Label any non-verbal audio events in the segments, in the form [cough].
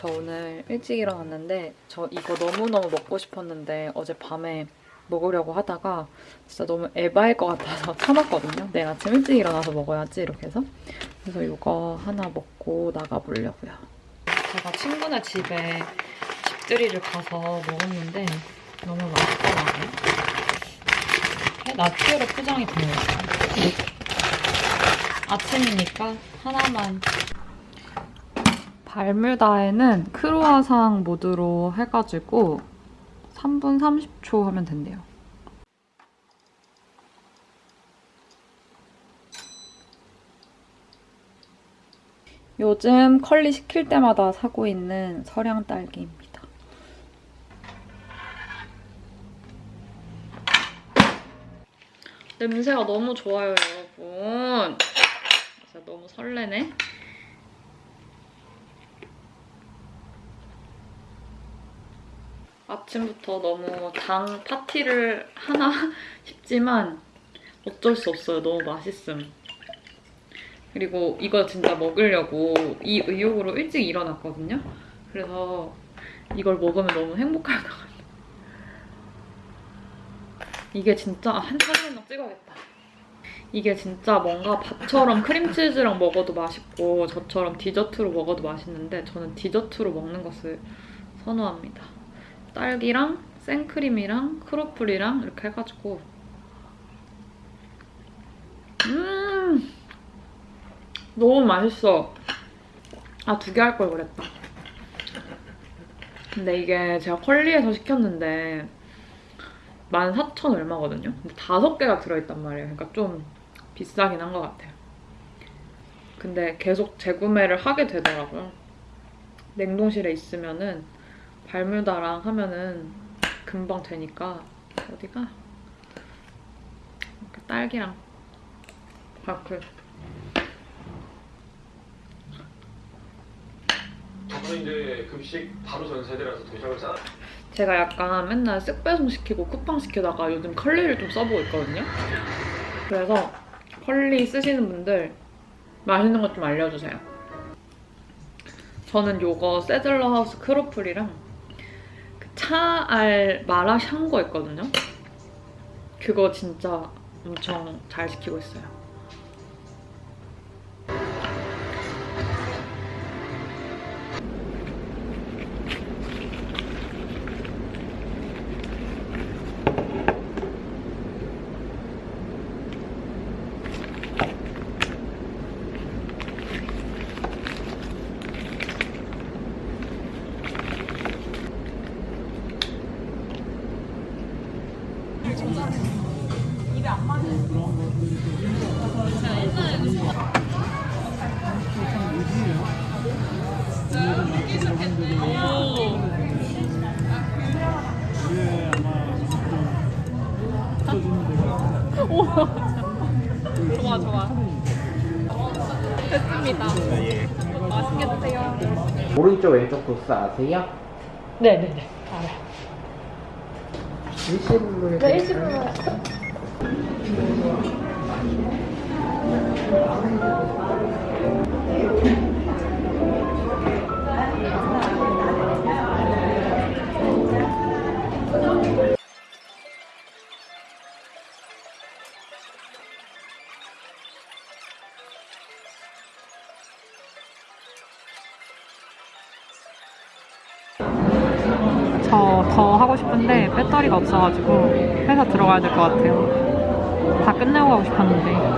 저 오늘 일찍 일어났는데 저 이거 너무너무 먹고 싶었는데 어제 밤에 먹으려고 하다가 진짜 너무 에바일 것 같아서 [laughs] 참았거든요. 내일 아침 일찍 일어나서 먹어야지 이렇게 해서 그래서 이거 하나 먹고 나가보려고요. 제가 친구네 집에 집들이를 가서 먹었는데 너무 맛있더라고요. 나트로 포장이 되네요. 아침이니까 하나만 발뮤다에는 크루아상 모드로 해가지고 3분 30초 하면 된대요. 요즘 컬리 시킬 때마다 사고 있는 서량 딸기입니다. 냄새가 너무 좋아요, 여러분. 진짜 너무 설레네. 아침부터 너무 당 파티를 하나 [laughs] 싶지만 어쩔 수 없어요. 너무 맛있음. 그리고 이거 진짜 먹으려고 이 의욕으로 일찍 일어났거든요. 그래서 이걸 먹으면 너무 행복할 것 같아요. 이게 진짜 한 사진 한장 찍어야겠다. 이게 진짜 뭔가 밥처럼 크림치즈랑 먹어도 맛있고 저처럼 디저트로 먹어도 맛있는데 저는 디저트로 먹는 것을 선호합니다. 딸기랑 생크림이랑 크로플이랑 이렇게 해가지고. 음 너무 맛있어. 아 두 개 할 걸 그랬다. 근데 이게 제가 컬리에서 시켰는데 14,000 얼마거든요? 근데 다섯 개가 들어있단 말이에요. 그러니까 좀 비싸긴 한 것 같아요. 근데 계속 재구매를 하게 되더라고요. 냉동실에 있으면은 발뮤다랑 하면은 금방 되니까 어디가 딸기랑 바클 저는 이제 급식 바로 전 세대라서 도시락을 싸. 제가 약간 맨날 쓱배송 시키고 쿠팡 시키다가 요즘 컬리를 좀 써보고 있거든요. 그래서 컬리 쓰시는 분들 맛있는 것 좀 알려주세요. 저는 요거 세들러 하우스 크로플이랑 그 차알 마라샹궈 있거든요. 그거 진짜 엄청 잘 시키고 있어요. 좋아 좋아. 됐습니다. 맛있게 드세요. 오른쪽 왼쪽 코스 아세요? 네네네. 일시불로 네, 일시불로. 싶은데 배터리가 없어가지고 회사 들어가야 될 것 같아요. 다 끝내고 가고 싶었는데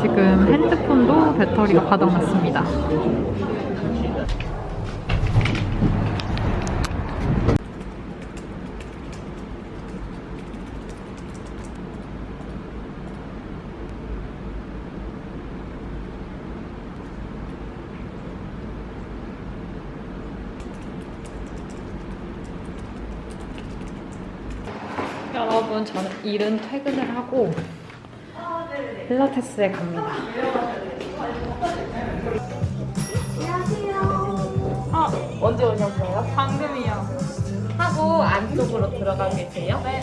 지금 핸드폰도 배터리가 바닥났습니다. 여러분 저는 일은 퇴근을 하고 필라테스에 갑니다. 아, 언제 오셨어요? 방금이요. 하고 안쪽으로 들어가 계세요? 네.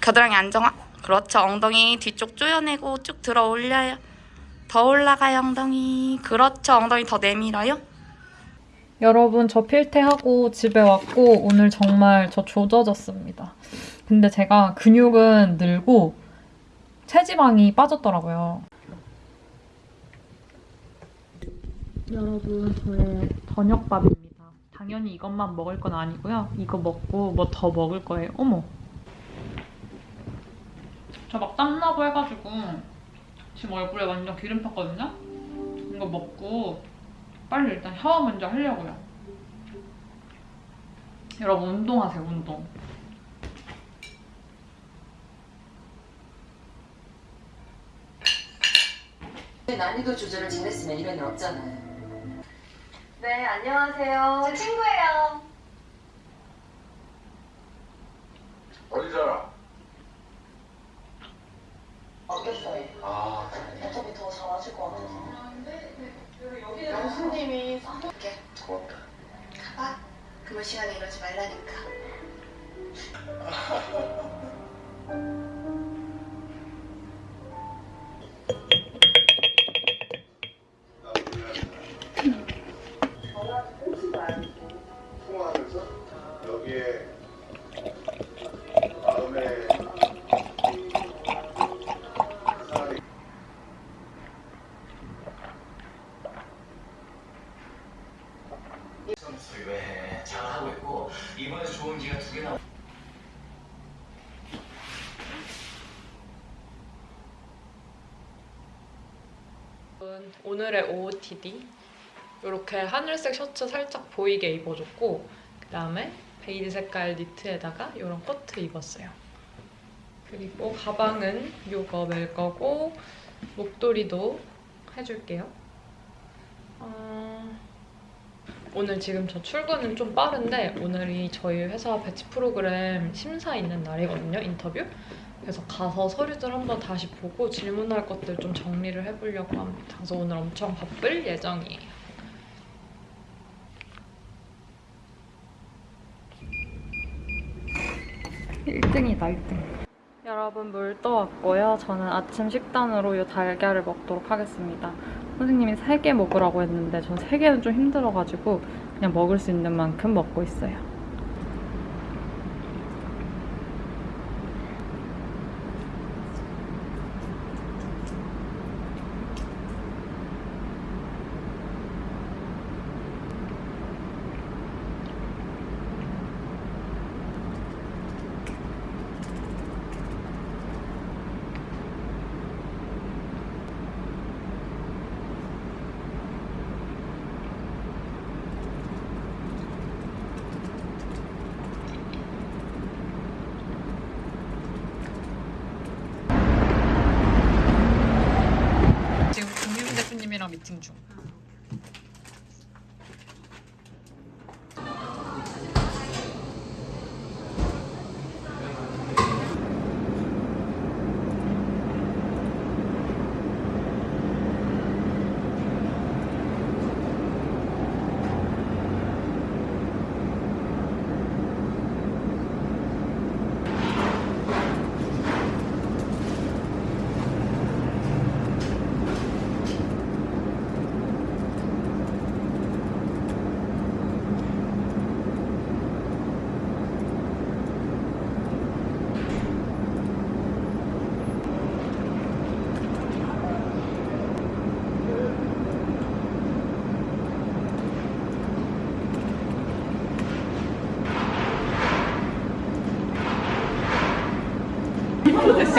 겨드랑이 안정화? 그렇죠. 엉덩이 뒤쪽 조여내고 쭉 들어 올려요. 더 올라가요, 엉덩이. 그렇죠. 엉덩이 더 내밀어요. 여러분 저 필테하고 집에 왔고 오늘 정말 저 조져졌습니다. 근데 제가 근육은 늘고 체지방이 빠졌더라고요. 여러분 저의 저녁밥입니다. 당연히 이것만 먹을 건 아니고요. 이거 먹고 뭐 더 먹을 거예요. 어머. 저 막 땀나고 해가지고 지금 얼굴에 완전 기름 탔거든요. 이거 먹고 빨리 일단 샤워 먼저 하려고요. 여러분 운동하세요, 운동. 난이도 조절을 잘했으면 이런 일 없잖아요. 네, 안녕하세요. 제 친구예요. 어디 살아? 어땠어요? 아 어차피 더 잘하실 것 같아서. 교수님이 이렇게 고맙다. 가봐. 그만 시간에 이러지 말라니까. [laughs] 오늘의 OOTD 이렇게 하늘색 셔츠 살짝 보이게 입어줬고 그 다음에 베이지 색깔 니트에다가 이런 코트 입었어요. 그리고 가방은 이거 멜 거고 목도리도 해줄게요. 어, 오늘 지금 저 출근은 좀 빠른데 오늘이 저희 회사 batch 프로그램 심사 있는 날이거든요, 인터뷰. 그래서 가서 서류들 한번 다시 보고 질문할 것들 좀 정리를 해보려고 합니다. 그래서 오늘 엄청 바쁠 예정이에요. 일등이다 1등. 여러분 물 떠왔고요. 저는 아침 식단으로 이 달걀을 먹도록 하겠습니다. 선생님이 3개 먹으라고 했는데 전 3개는 좀 힘들어가지고 그냥 먹을 수 있는 만큼 먹고 있어요. 지금 김유민 대표님이랑 미팅 중.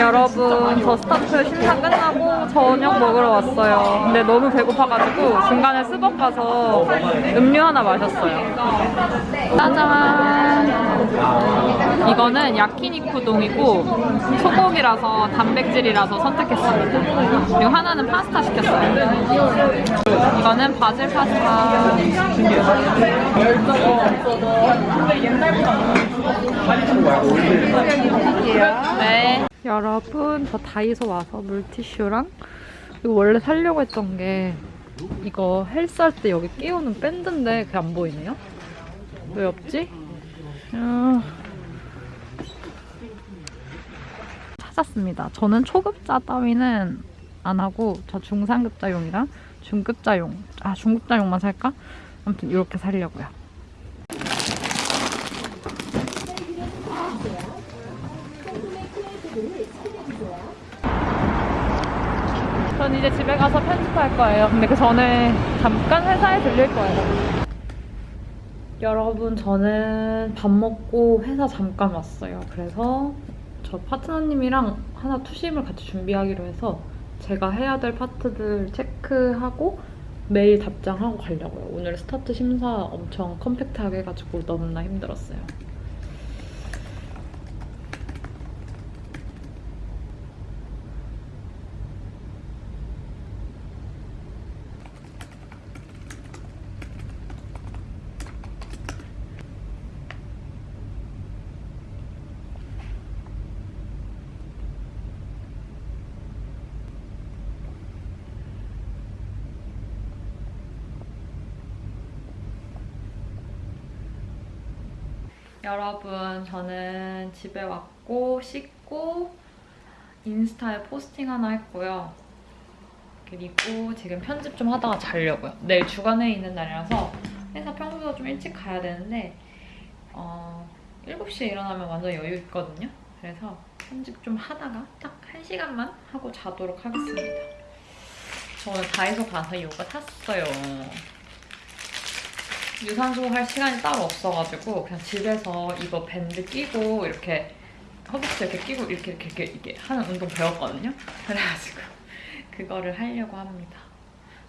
여러분 저 스타트 심사 끝나고 저녁 먹으러 왔어요. 근데 너무 배고파가지고 중간에 스벅 가서 음료 하나 마셨어요. 짜잔! 이거는 야키니쿠동이고 소고기라서 단백질이라서 선택했습니다. 그리고 하나는 파스타 시켰어요. 이거는 바질 파스타. 네. 여러분, 저 다이소 와서 물티슈랑 이거 원래 사려고 했던 게 이거 헬스할 때 여기 끼우는 밴드인데 그게 안 보이네요? 왜 없지? 아... 샀습니다. 저는 초급자 따위는 안 하고 저 중상급자용이랑 중급자용, 아 중급자용만 살까? 아무튼 이렇게 살려고요. 전 이제 집에 가서 편집할 거예요. 근데 그 전에 잠깐 회사에 들릴 거예요. 여러분, 저는 밥 먹고 회사 잠깐 왔어요. 그래서 저 파트너님이랑 하나 투심을 같이 준비하기로 해서 제가 해야 될 파트들 체크하고 메일 답장하고 가려고요. 오늘 스타트 심사 엄청 compact하게 해가지고 너무나 힘들었어요. 여러분, 저는 집에 왔고 씻고 인스타에 포스팅 하나 했고요. 그리고 지금 편집 좀 하다가 자려고요. 내일 주간회의 있는 날이라서 회사 평소보다 좀 일찍 가야 되는데 어, 7시에 일어나면 완전 여유 있거든요. 그래서 편집 좀 하다가 딱 1시간만 하고 자도록 하겠습니다. 저는 다이소 가서 요거 샀어요. 유산소 할 시간이 따로 없어가지고 그냥 집에서 이거 밴드 끼고 이렇게 허벅지 이렇게 끼고 이렇게 이렇게 이렇게, 이렇게 하는 운동 배웠거든요. 그래가지고 [laughs] 그거를 하려고 합니다.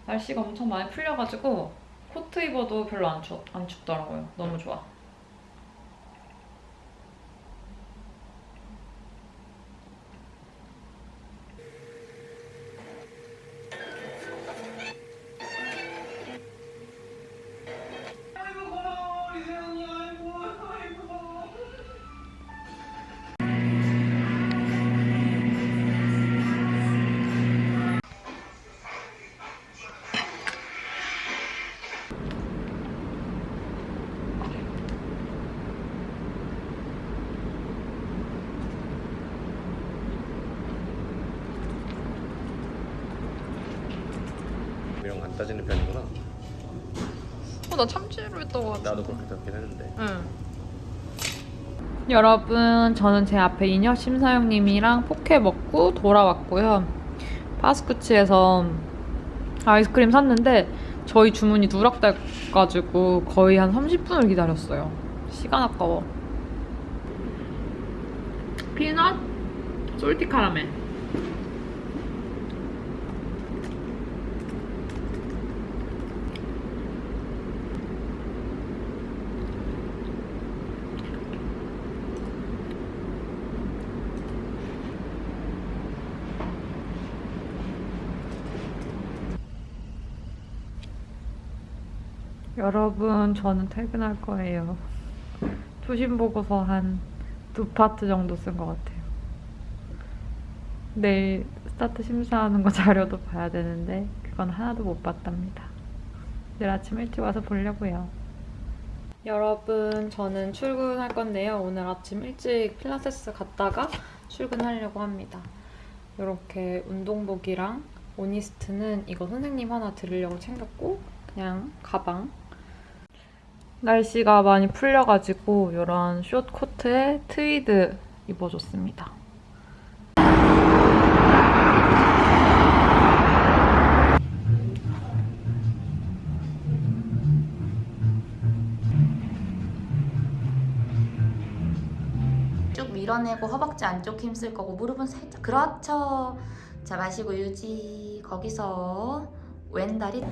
날씨가 엄청 많이 풀려가지고 코트 입어도 별로 안, 추, 안 춥더라고요. 너무 좋아. 따지는 편이구나. 어, 나 참치로 했던 것 나도 그렇게 생각긴 했는데. 응. 여러분, 저는 제 앞에 인혁 심사영님이랑 포케 먹고 돌아왔고요. 파스쿠치에서 아이스크림 샀는데 저희 주문이 누락돼가지고 거의 한 30분을 기다렸어요. 시간 아까워. 피넛 솔티 카라멜. 여러분, 저는 퇴근할 거예요. 투심 보고서 한 두 파트 정도 쓴 것 같아요. 내일 스타트 심사하는 거 [laughs] 자료도 봐야 되는데 그건 하나도 못 봤답니다. 내일 아침 일찍 와서 보려고요. 여러분, 저는 출근할 건데요. 오늘 아침 일찍 필라테스 갔다가 출근하려고 합니다. 이렇게 운동복이랑 오니스트는 이거 선생님 하나 들으려고 챙겼고 그냥 가방 날씨가 많이 풀려가지고 이런 숏 코트에 트위드 입어줬습니다. 쭉 밀어내고 허벅지 안쪽 힘쓸 거고 무릎은 살짝. 그렇죠. 자 마시고 유지. 거기서 왼다리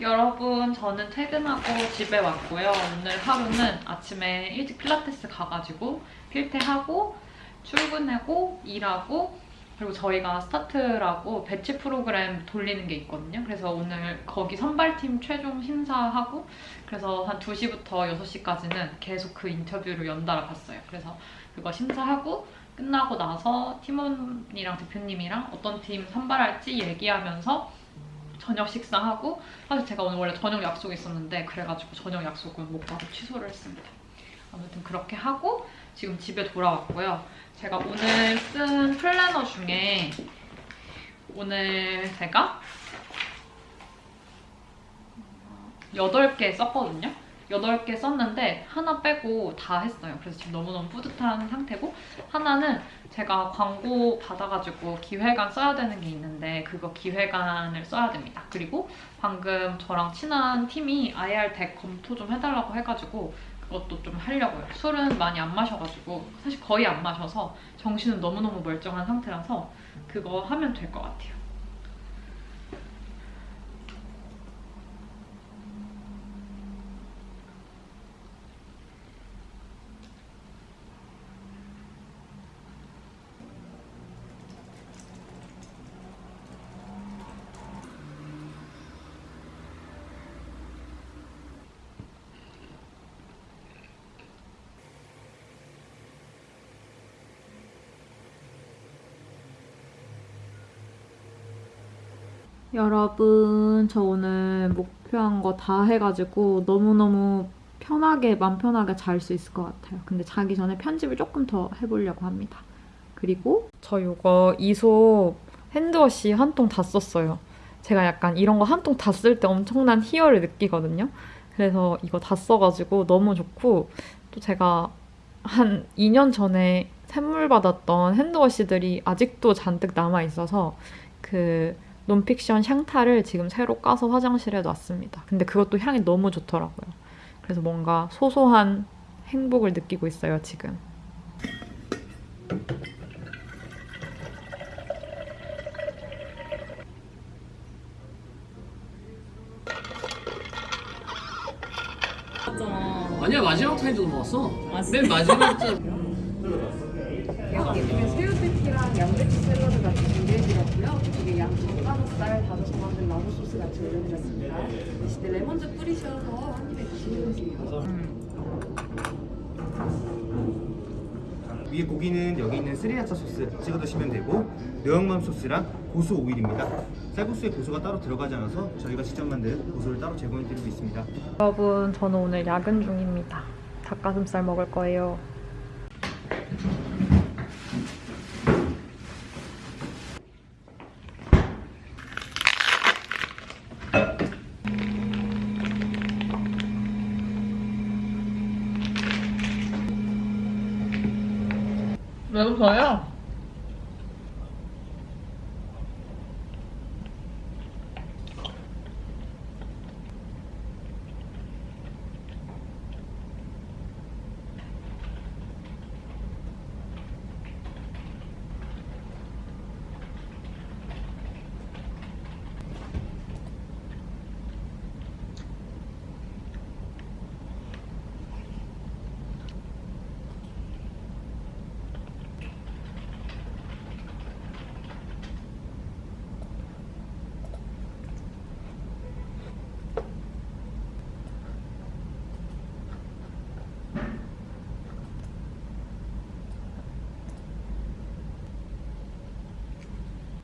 여러분, 저는 퇴근하고 집에 왔고요. 오늘 하루는 아침에 일찍 필라테스 가가지고 필테하고 출근하고 일하고 그리고 저희가 스타트라고 batch 프로그램 돌리는 게 있거든요. 그래서 오늘 거기 선발팀 최종 심사하고 그래서 한 2시부터 6시까지는 계속 그 인터뷰를 연달아 봤어요. 그래서 그거 심사하고 끝나고 나서 팀원이랑 대표님이랑 어떤 팀 선발할지 얘기하면서 저녁 식사하고 사실 제가 오늘 원래 저녁 약속이 있었는데 그래가지고 저녁 약속은 못 가고 취소를 했습니다. 아무튼 그렇게 하고 지금 집에 돌아왔고요. 제가 오늘 쓴 플래너 중에 오늘 제가 8개 썼거든요. 8개 썼는데 하나 빼고 다 했어요. 그래서 지금 너무너무 뿌듯한 상태고 하나는 제가 광고 받아가지고 기획안 써야 되는 게 있는데 그거 기획안을 써야 됩니다. 그리고 방금 저랑 친한 팀이 IR 덱 검토 좀 해달라고 해가지고 그것도 좀 하려고요. 술은 많이 안 마셔가지고 사실 거의 안 마셔서 정신은 너무너무 멀쩡한 상태라서 그거 하면 될 것 같아요. 여러분, 저 오늘 목표한 거 다 해가지고 너무너무 편하게, 맘 편하게 잘 수 있을 것 같아요. 근데 자기 전에 편집을 조금 더 해보려고 합니다. 그리고 저 이거 이솝 핸드워시 한 통 다 썼어요. 제가 약간 이런 거 한 통 다 쓸 때 엄청난 희열을 느끼거든요. 그래서 이거 다 써가지고 너무 좋고 또 제가 한 2년 전에 선물 받았던 핸드워시들이 아직도 잔뜩 남아 있어서 그 논픽션 샹타를 지금 새로 까서 화장실에 놨습니다. 근데 그것도 향이 너무 좋더라고요. 그래서 뭔가 소소한 행복을 느끼고 있어요, 지금. 아니야 마지막 타임도 먹었어. 맨 마지막 자 여기 새우튀김이랑 양배추 샐러드 같이 준비해드렸고요. 이게 양쪽 가슴살 다져서 만든 라구 소스 같이 올려드렸습니다. 드실 때 레몬즙 뿌리셔서 한 입에 드시면 돼요. 위에 고기는 여기 있는 스리라차 소스 찍어 드시면 되고 매운맘 소스랑 고수 오일입니다. 쌀국수에 고수가 따로 들어가지 않아서 저희가 직접 만든 고수를 따로 제공해 드리고 있습니다. 여러분, 저는 오늘 야근 중입니다. 닭가슴살 먹을 거예요. 왜 웃어요?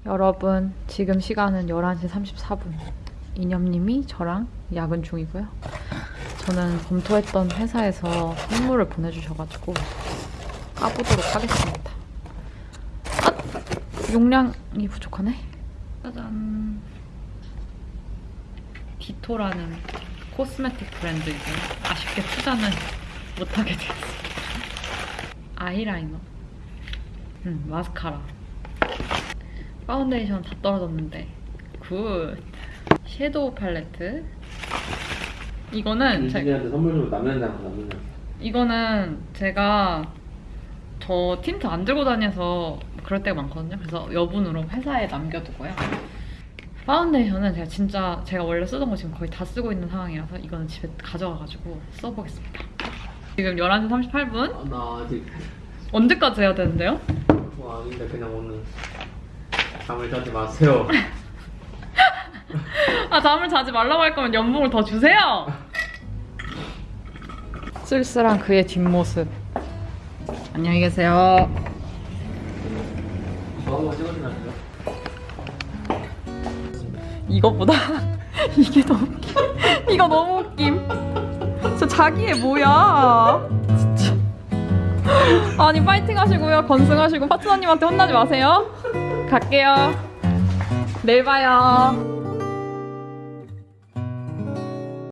여러분, 지금 시간은 11시 34분. 이념님이 저랑 야근 중이고요. 저는 검토했던 회사에서 선물을 보내주셔가지고 까보도록 하겠습니다. 아! 용량이 부족하네. 짜잔. 디토라는 코스메틱 브랜드이고 아쉽게 투자는 못하게 되었어요. 아이라이너. 음, 마스카라. 파운데이션 다 떨어졌는데. Good. 섀도우 팔레트. 이거는 제, 윤진이한테 선물 주고 남는 장 남는 장. 이거는 제가 저 틴트 안 들고 다녀서 그럴 때가 많거든요. 그래서 여분으로 회사에 남겨두고요. 파운데이션은 제가 진짜 제가 원래 쓰던 거 지금 거의 다 쓰고 있는 상황이라서 이거는 집에 가져가가지고 써보겠습니다. 지금 11시 38분? 아, 나 아직 언제까지 해야 되는데요? 그거 아닌데 그냥 오늘 잠을 자지 마세요. [laughs] 아 잠을 자지 말라고 할 거면 연봉을 더 주세요. 쓸쓸한 그의 뒷모습. 안녕히 계세요. 이것보다 [laughs] 이게 더 웃김. 이거 너무 웃김. 저 자기애 뭐야? 진짜. 아니 파이팅 하시고요. 건승하시고 파트너님한테 혼나지 마세요. 갈게요. 내일 봐요.